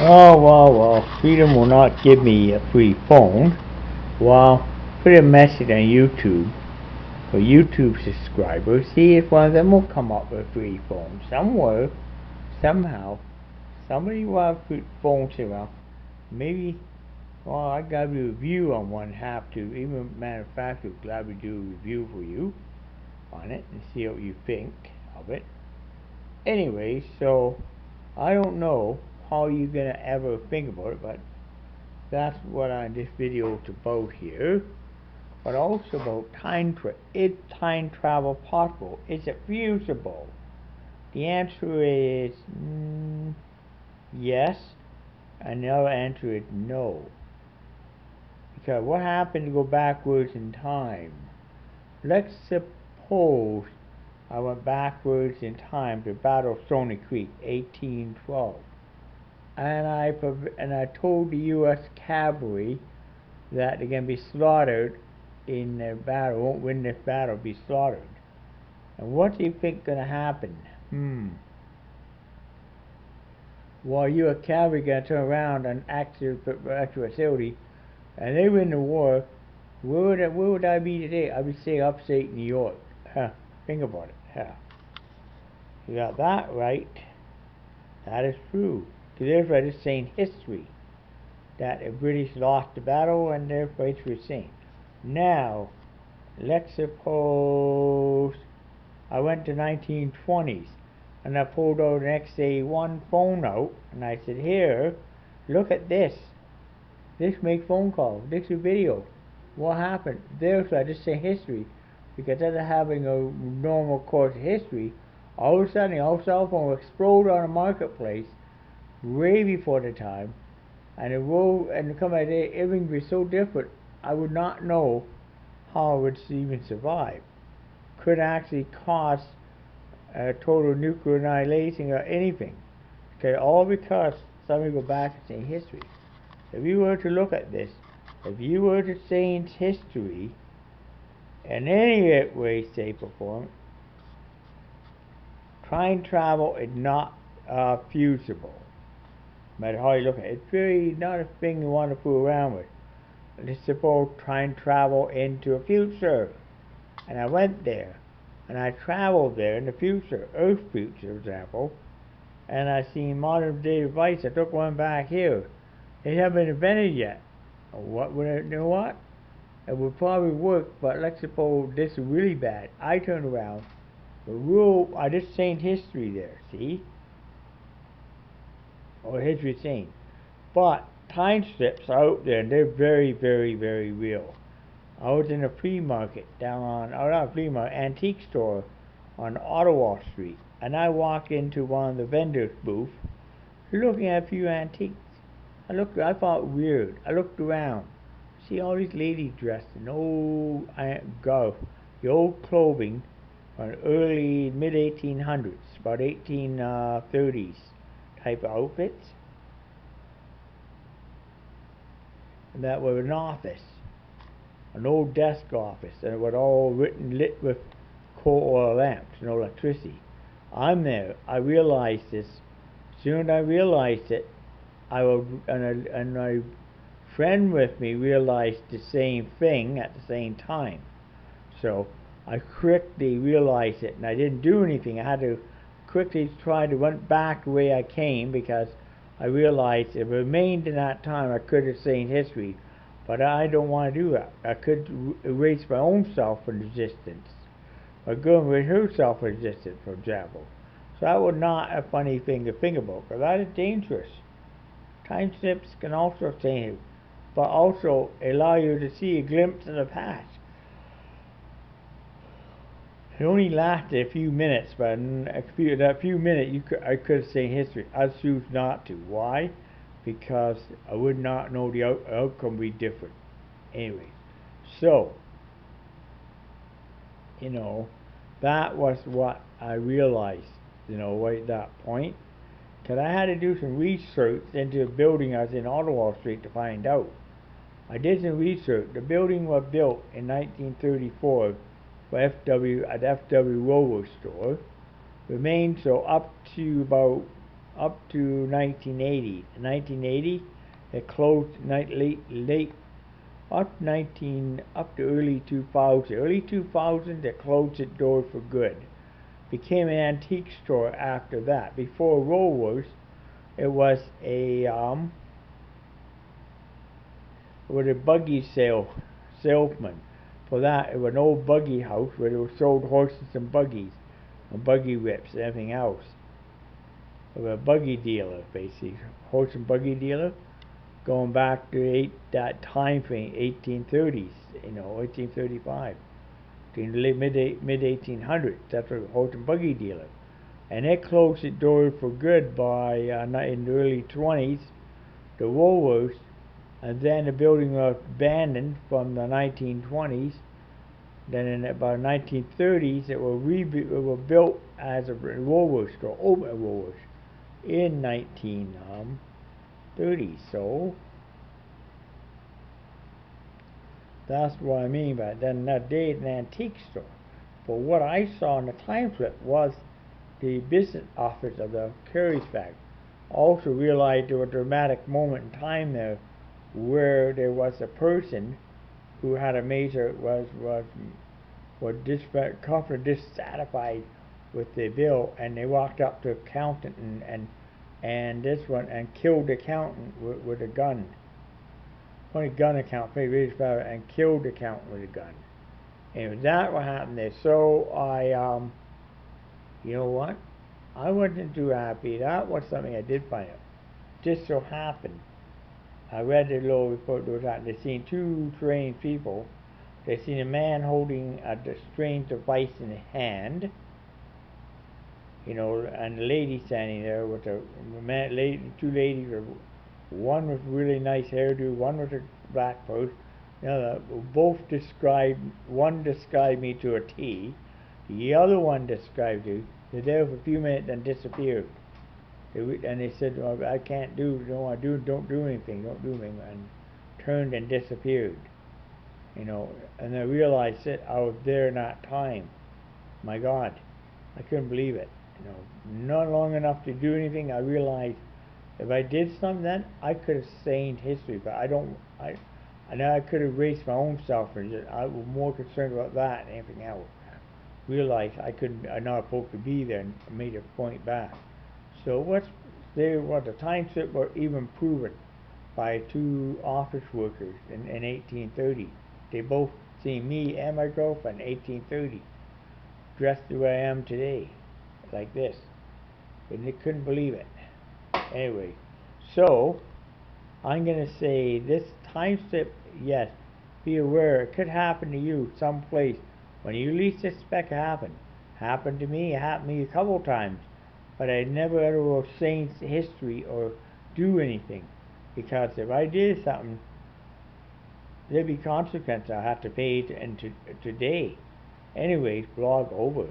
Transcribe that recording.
Oh, well, well, Freedom will not give me a free phone. Well, put a message on YouTube for YouTube subscribers. See if one of them will come up with a free phone. Somewhere, somehow, somebody will have phones around. Maybe, well, I got a review on one, have to. Even matter of fact, I'll gladly do a review for you on it and see what you think of it. Anyway, so I don't know how are you gonna ever think about it, but that's what I this video is about here. But also about time tra is time travel possible? Is it feasible? The answer is mm, yes, and the other answer is no. Because what happened to go backwards in time? Let's suppose I went backwards in time to Battle of Stony Creek, 1812 and I and I told the U.S. cavalry that they're going to be slaughtered in the battle, won't win this battle, be slaughtered. And what do you think going to happen? Hmm. Well, U.S. cavalry going to turn around and active actual facility, and they win the war. Where would, I, where would I be today? I'd be staying upstate New York. Huh. Think about it. Huh. You got that right. That is true. Because is saying history. That the British lost the battle and therefore it's saying. Now, let's suppose I went to 1920s and I pulled out an XA1 phone out and I said, here, look at this. This make phone calls. This is video. What happened? Therefore, I just say history. Because instead of having a normal course of history, all of a sudden our cell phone explode on the marketplace way before the time, and it will and come at it, everything would be so different. I would not know how it would even survive. Could actually cause a total nuclear annihilation or anything. Okay, all because somebody go back and say history. If you were to look at this, if you were to change history in any way, shape, or form, time travel is not uh, feasible matter how you look at it. It's really not a thing you want to fool around with. Let's suppose try and travel into a future. And I went there. And I traveled there in the future, Earth future, for example. And I seen modern day device. I took one back here. They haven't invented yet. What would I, you know what? It would probably work, but let's suppose this is really bad. I turned around. The rule, I just changed history there, see? Or his routine. But time strips are out there and they're very, very, very real. I was in a flea market down on, or not a flea market, antique store on Ottawa Street, and I walked into one of the vendors' booth, looking at a few antiques. I looked, I thought weird. I looked around, see all these ladies dressed in old uh, golf, the old clothing from early mid 1800s, about 1830s type outfits. And that was an office, an old desk office, and it was all written lit with coal oil lamps, no electricity. I'm there. I realized this. Soon I realized it. I will, and, I, and my friend with me realized the same thing at the same time. So I quickly realized it, and I didn't do anything. I had to quickly tried to went back the way I came because I realized if I remained in that time I could have seen history. But I don't want to do that. I could erase my own self from existence. Going with her self existence, for example. So that was not a funny thing to think about, because that is dangerous. Time slips can also change, but also allow you to see a glimpse of the past. It only lasted a few minutes, but in a few, that few minutes you could, I could have seen history. I choose not to. Why? Because I would not know the out, outcome would be different. Anyway, so, you know, that was what I realized, you know, right at that point. Because I had to do some research into the building I was in Ottawa Street to find out. I did some research. The building was built in 1934 for FW at FW Rover store remained so up to about up to 1980. In 1980, it closed night late late up 19 up to early 2000. Early 2000, it closed its doors for good. Became an antique store after that. Before Woolworths, it was a um, was a buggy sale salesman. For that, it was an old buggy house where they were sold horses and buggies, and buggy whips and everything else. Was a buggy dealer, basically, horse and buggy dealer, going back to eight, that time frame, 1830s, you know, 1835, to mid mid 1800s. That's a horse and buggy dealer, and it closed its doors for good by uh, in the early 20s. The Woolworths and then the building was abandoned from the 1920s. Then in about 1930s, it was rebu- it was built as a Woolworths store, open Woolworths, in 1930s. So that's what I mean by it. Then that day, an antique store. But what I saw in the time slip was the business office of the Curry's factory. Also realized there was a dramatic moment in time there where there was a person who had a major was was was dissatisfied, dissatisfied with the bill, and they walked up to accountant and and, and this one and killed the accountant with, with a gun. Only gun account paid really better and killed the accountant with a gun. And that what happened there. So I um you know what? I wasn't too happy. That was something I did find out. Just so happened I read the little report those out. They seen two strange people. They seen a man holding a strange device in hand. You know, and the lady standing there with a man, lady, two ladies. One with really nice hairdo, one with a black know, both described. One described me to a T. The other one described you. They're there for a few minutes and disappeared. And they said, I can't do, want to do, don't do anything, don't do anything, and turned and disappeared. You know, and I realized that I was there that time. My God, I couldn't believe it. You know, not long enough to do anything. I realized if I did something then, I could have stained history, but I don't. I, I know I could have erased my own self, and I was more concerned about that than anything else. Realized I couldn't. I'm not supposed to be there, and made a point back. So what's they what the time slip were even proven by two office workers in, in 1830. They both seen me and my girlfriend in 1830, dressed the way I am today, like this, and they couldn't believe it. Anyway, so I'm gonna say this time slip. Yes, be aware it could happen to you someplace when you least expect it happen. Happened to me. Happened to me a couple times but I never ever will change history or do anything because if I did something, there'd be consequences I have to pay to, and to, today. Anyways, blog over.